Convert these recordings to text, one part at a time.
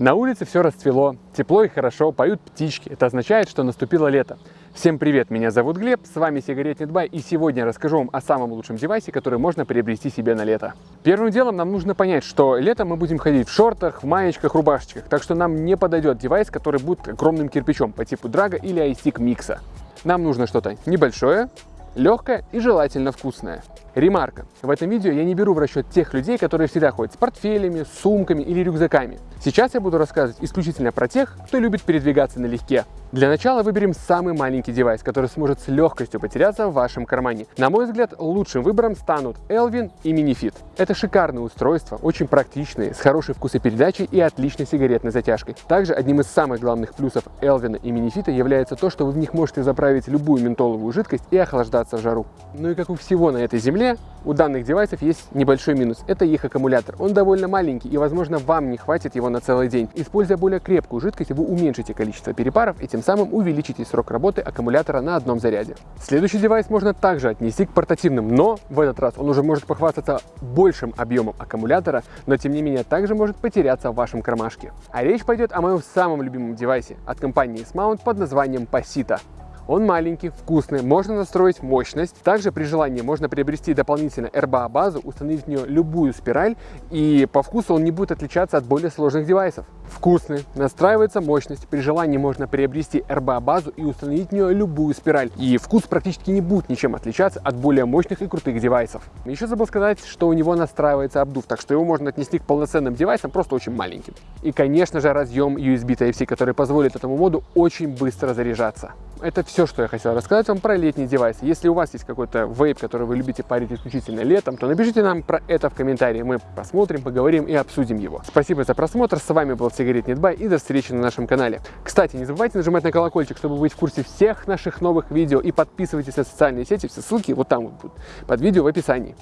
На улице все расцвело, тепло и хорошо, поют птички. Это означает, что наступило лето. Всем привет, меня зовут Глеб, с вами Сигаретник Бай, и сегодня расскажу вам о самом лучшем девайсе, который можно приобрести себе на лето. Первым делом нам нужно понять, что летом мы будем ходить в шортах, в маечках, рубашечках, так что нам не подойдет девайс, который будет огромным кирпичом по типу Драга или iStick Микса. Нам нужно что-то небольшое, легкое и желательно вкусное. Ремарка. В этом видео я не беру в расчет тех людей, которые всегда ходят с портфелями, сумками или рюкзаками. Сейчас я буду рассказывать исключительно про тех, кто любит передвигаться налегке. Для начала выберем самый маленький девайс, который сможет с легкостью потеряться в вашем кармане. На мой взгляд, лучшим выбором станут Elvin и Minifit. Это шикарные устройства, очень практичные, с хорошей вкусопередачей и отличной сигаретной затяжкой. Также одним из самых главных плюсов Elvin и Minifit является то, что вы в них можете заправить любую ментоловую жидкость и охлаждаться в жару. Ну и как у всего на этой земле, у данных девайсов есть небольшой минус. Это их аккумулятор. Он довольно маленький и, возможно, вам не хватит его на целый день. Используя более крепкую жидкость, вы уменьшите количество перепаров и тем самым увеличите срок работы аккумулятора на одном заряде. Следующий девайс можно также отнести к портативным, но в этот раз он уже может похвастаться большим объемом аккумулятора, но тем не менее также может потеряться в вашем кармашке. А речь пойдет о моем самом любимом девайсе от компании S-Mount под названием Pasita. Он маленький, вкусный, можно настроить мощность. Также при желании можно приобрести дополнительно RBA базу, установить в нее любую спираль, и по вкусу он не будет отличаться от более сложных девайсов. Вкусный, настраивается мощность, при желании можно приобрести RBA базу и установить в нее любую спираль. И вкус практически не будет ничем отличаться от более мощных и крутых девайсов. Еще забыл сказать, что у него настраивается обдув, так что его можно отнести к полноценным девайсам, просто очень маленьким. И конечно же разъем USB Type-C, который позволит этому моду очень быстро заряжаться. Это все, что я хотел рассказать вам про летний девайс. Если у вас есть какой-то вейп, который вы любите парить исключительно летом, то напишите нам про это в комментарии. Мы посмотрим, поговорим и обсудим его. Спасибо за просмотр. С вами был Сигарет Нетбай и до встречи на нашем канале. Кстати, не забывайте нажимать на колокольчик, чтобы быть в курсе всех наших новых видео и подписывайтесь на социальные сети. Все ссылки вот там вот будут под видео в описании.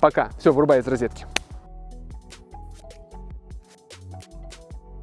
Пока. Все, вырубай из розетки.